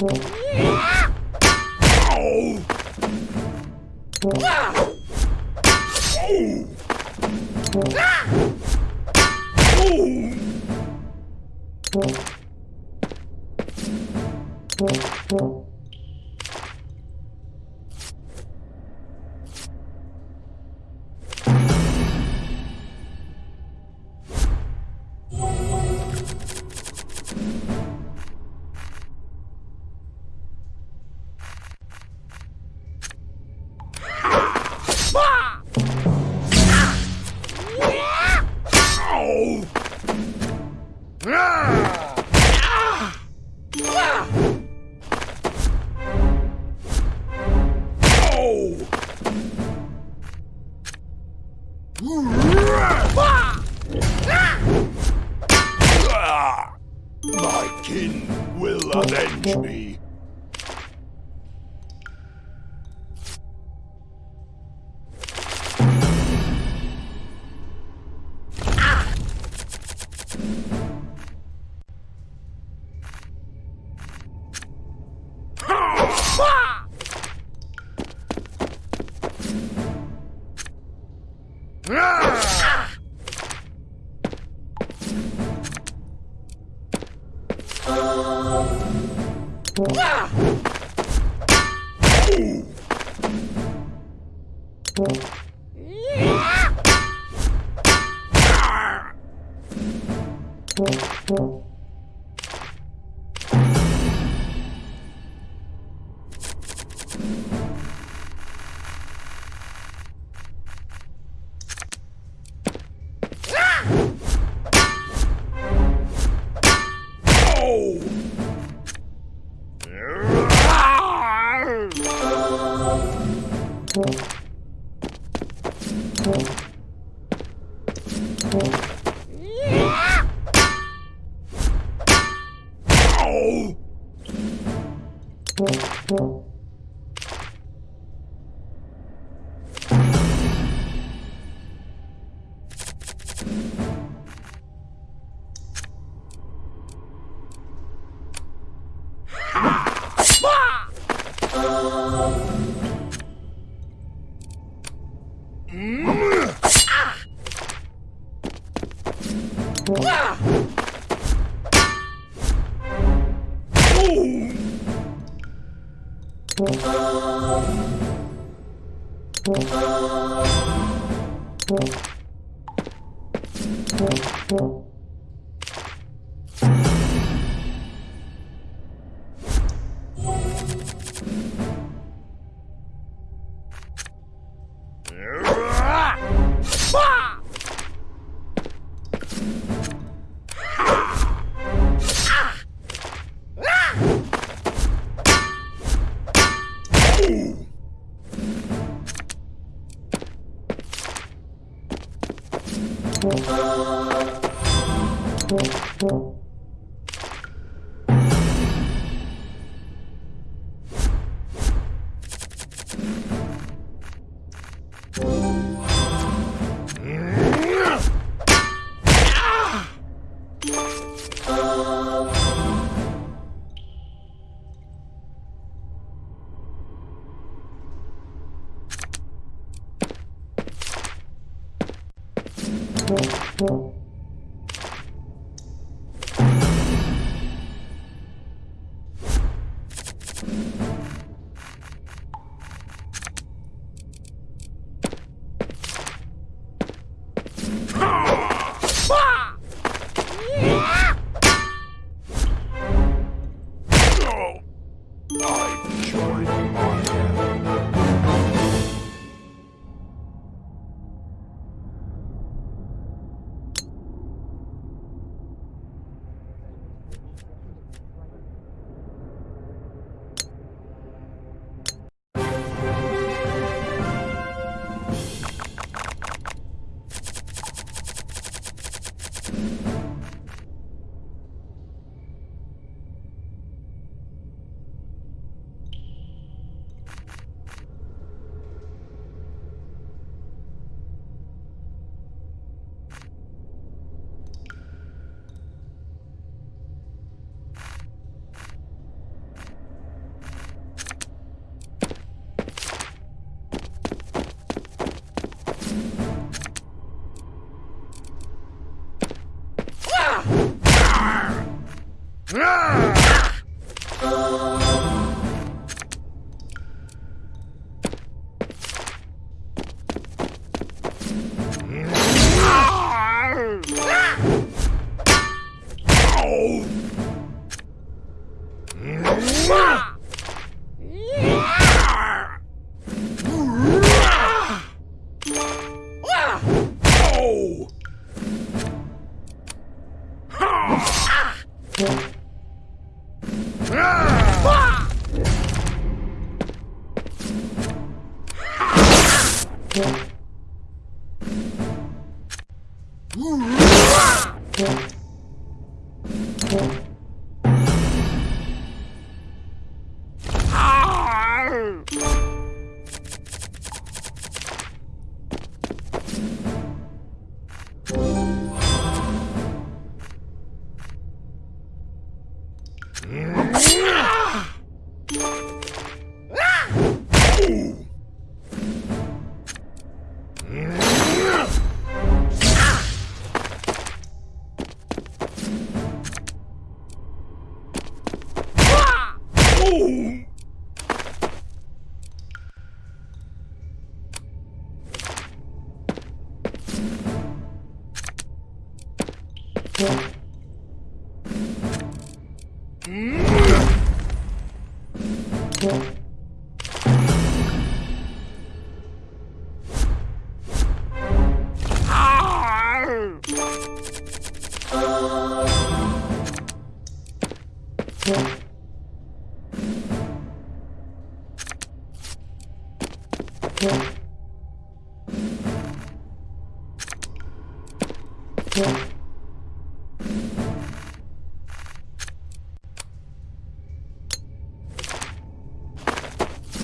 Oh. My kin will avenge me. Oh. 어. Thank you. Thank you. I Ah! Yeah.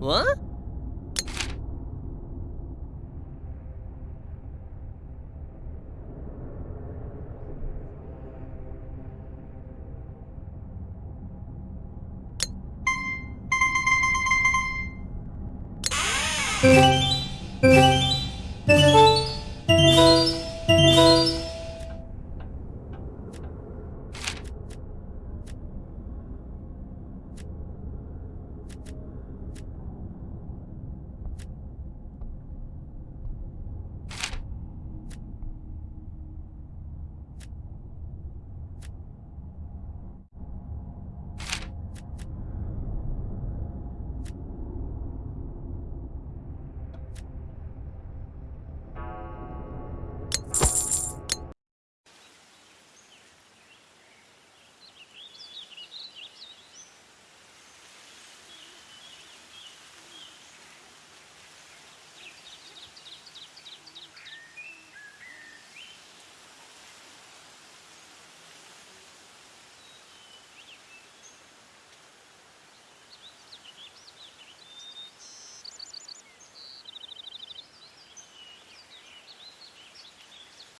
What?